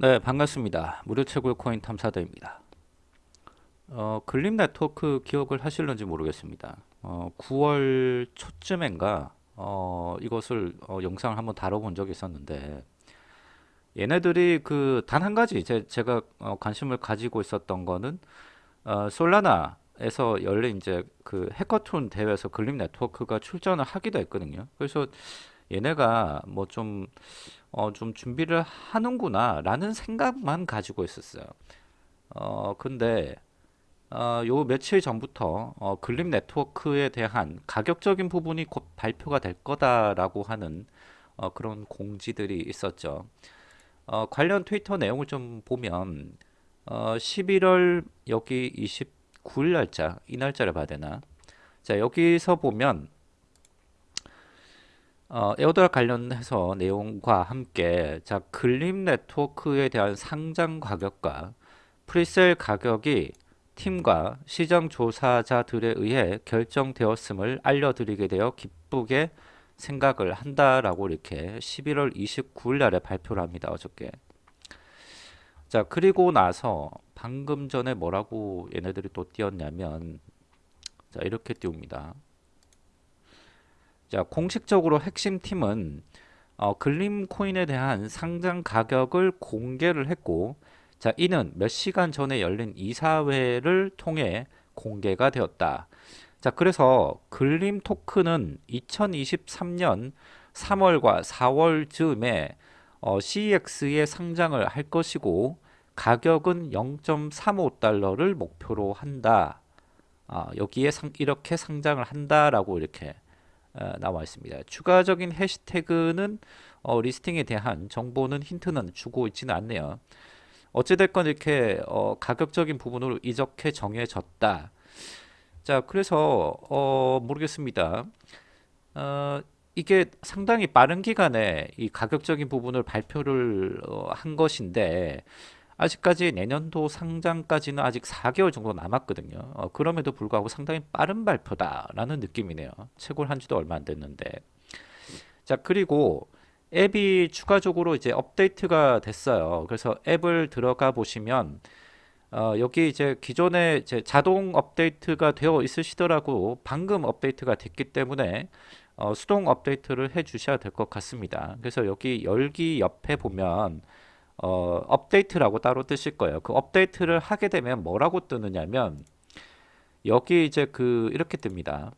네 반갑습니다. 무료 채굴 코인 탐사대입니다. 어, 글립 네트워크 기억을 하실는지 모르겠습니다. 어, 9월 초쯤인가 어, 이것을 어, 영상을 한번 다뤄본 적이 있었는데 얘네들이 그 단 한 가지 제, 제가 어, 관심을 가지고 있었던 거는 어, 솔라나에서 열린 이제 그 해커톤 대회에서 글립 네트워크가 출전을 하기도 했거든요. 그래서 얘네가 뭐 좀 어, 좀 준비를 하는구나 라는 생각만 가지고 있었어요. 어 근데 어, 요 며칠 전부터 어, 글립 네트워크에 대한 가격적인 부분이 곧 발표가 될 거다라고 하는 어, 그런 공지들이 있었죠. 어, 관련 트위터 내용을 좀 보면 어, 11월 여기 29일 날짜 이 날짜를 봐야 되나? 자 여기서 보면 어, airdrop 관련해서 내용과 함께 자 글립 네트워크에 대한 상장 가격과 presale 가격이 팀과 시장 조사자들에 의해 결정되었음을 알려드리게 되어 기쁘게 생각을 한다라고 이렇게 11월 29일 날에 발표를 합니다. 어저께. 자 그리고 나서 방금 전에 뭐라고 얘네들이 또 띄웠냐면 자 이렇게 띄웁니다. 자, 공식적으로 핵심 팀은 어, 글림 코인에 대한 상장 가격을 공개를 했고 자, 이는 몇 시간 전에 열린 이사회를 통해 공개가 되었다. 자, 그래서 글림 토큰은 2023년 3월과 4월 즈음에 어, CEX에 상장을 할 것이고 가격은 0.35달러를 목표로 한다. 아, 여기에 상, 이렇게 상장을 한다라고 이렇게 어, 나와 있습니다. 추가적인 해시태그는 어, 리스팅에 대한 정보는 힌트는 주고 있지는 않네요. 어찌됐건 이렇게 어, 가격적인 부분으로 이렇게 정해졌다. 자, 그래서 어, 모르겠습니다. 어, 이게 상당히 빠른 기간에 이 가격적인 부분을 발표를 어, 한 것인데 아직까지 내년도 상장까지는 아직 4개월 정도 남았거든요. 어, 그럼에도 불구하고 상당히 빠른 발표다라는 느낌이네요. 채굴 한 지도 얼마 안 됐는데. 자, 그리고 앱이 추가적으로 이제 업데이트가 됐어요. 그래서 앱을 들어가 보시면 어, 여기 이제 기존에 이제 자동 업데이트가 되어 있으시더라고 방금 업데이트가 됐기 때문에 어, 수동 업데이트를 해 주셔야 될 것 같습니다. 그래서 여기 열기 옆에 보면 어, 업데이트라고 따로 뜨실 거예요. 그 업데이트를 하게 되면 뭐라고 뜨느냐면 여기 이제 그 이렇게 뜹니다.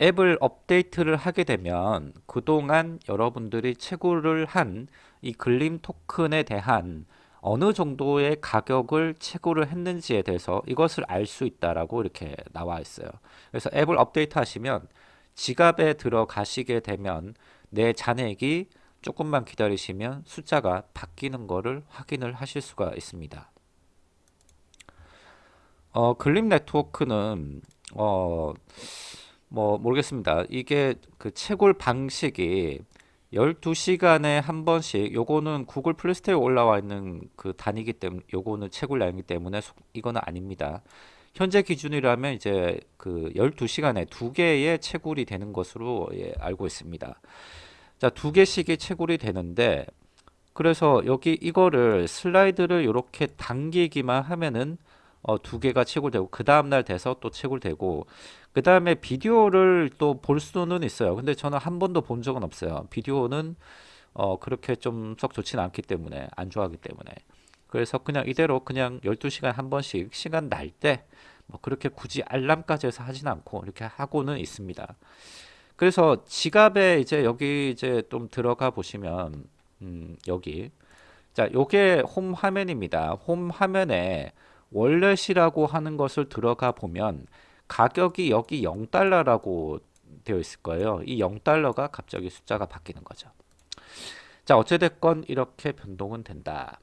앱을 업데이트를 하게 되면 그동안 여러분들이 채굴을 한 이 글림 토큰에 대한 어느 정도의 가격을 채굴을 했는지에 대해서 이것을 알 수 있다라고 이렇게 나와 있어요. 그래서 앱을 업데이트 하시면 지갑에 들어가시게 되면 내 잔액이 조금만 기다리시면 숫자가 바뀌는 것을 확인을 하실 수가 있습니다. 어, 글립 네트워크는 어, 뭐 모르겠습니다. 이게 그 채굴 방식이 12시간에 한 번씩 요거는 구글 플레이스토어에 올라와 있는 그 단위기 때문에 요거는 채굴량이기 때문에 이거는 아닙니다. 현재 기준이라면 이제 그 12시간에 두 개의 채굴이 되는 것으로 예, 알고 있습니다. 자, 두 개씩이 채굴이 되는데 그래서 여기 이거를 슬라이드를 이렇게 당기기만 하면은 어, 두 개가 채굴되고 그 다음날 돼서 또 채굴되고 그 다음에 비디오를 또 볼 수는 있어요. 근데 저는 한 번도 본 적은 없어요. 비디오는 어, 그렇게 좀 썩 좋지는 않기 때문에 안 좋아하기 때문에. 그래서 그냥 이대로 그냥 12시간 한 번씩 시간 날 때 뭐 그렇게 굳이 알람까지 해서 하진 않고 이렇게 하고는 있습니다 그래서 지갑에 이제 여기 이제 좀 들어가 보시면 음, 여기. 자 요게 홈 화면입니다. 홈 화면에 월렛이라고 하는 것을 들어가 보면 가격이 여기 0달러라고 되어 있을 거예요. 이 0달러가 갑자기 숫자가 바뀌는 거죠. 자 어찌됐건 이렇게 변동은 된다.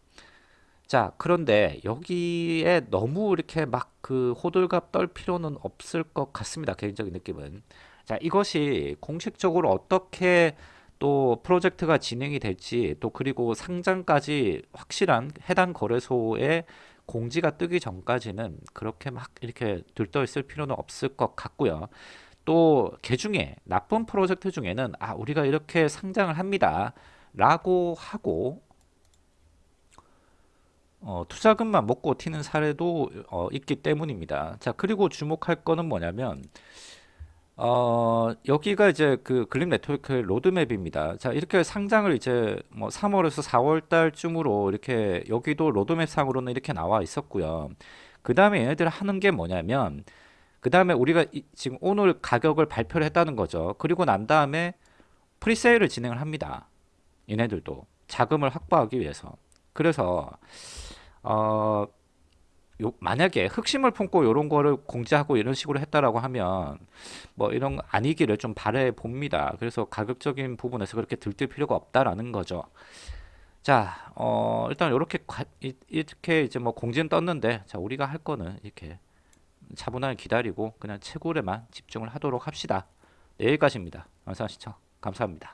자 그런데 여기에 너무 이렇게 막 그 호들갑 떨 필요는 없을 것 같습니다 개인적인 느낌은. 자 이것이 공식적으로 어떻게 또 프로젝트가 진행이 될지 또 그리고 상장까지 확실한 해당 거래소에 공지가 뜨기 전까지는 그렇게 막 이렇게 들떠 있을 필요는 없을 것 같고요. 또 개중에 나쁜 프로젝트 중에는 아 우리가 이렇게 상장을 합니다. 라고 하고 어, 투자금만 먹고 튀는 사례도 어, 있기 때문입니다. 자, 그리고 주목할 거는 뭐냐면 어, 여기가 이제 그 글립 네트워크의 로드맵입니다. 자, 이렇게 상장을 이제 뭐 3월에서 4월 달쯤으로 이렇게 여기도 로드맵 상으로는 이렇게 나와 있었고요. 그 다음에 얘네들 하는 게 뭐냐면 그 다음에 우리가 이- 지금 오늘 가격을 발표를 했다는 거죠. 그리고 난 다음에 presale을 진행을 합니다. 얘네들도 자금을 확보하기 위해서. 그래서 어, 요, 만약에 흑심을 품고 이런 거를 공지하고 이런 식으로 했다라고 하면 뭐 이런 거 아니기를 좀 바래 봅니다. 그래서 가격적인 부분에서 그렇게 들뜰 필요가 없다라는 거죠. 자, 어, 일단 이렇게 이렇게 이제 뭐 공지는 떴는데 자, 우리가 할 거는 이렇게 차분하게 기다리고 그냥 채굴에만 집중을 하도록 합시다. 네, 여기까지입니다. 영상 시청 감사합니다.